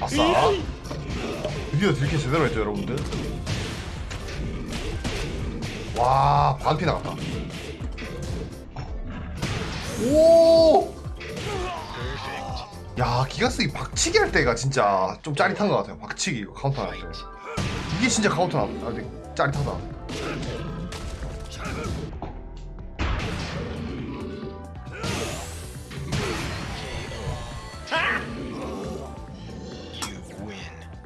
아싸. 드디어 딜캐 제대로 했죠 여러분들? 와 반피 나갔다. 오야 기가쓰기 박치기 할 때가 진짜 좀 짜릿한 것 같아요. 박치기 이거 카운터 할 때. 이게 진짜 카운터 나 아, 근데 짜릿하다.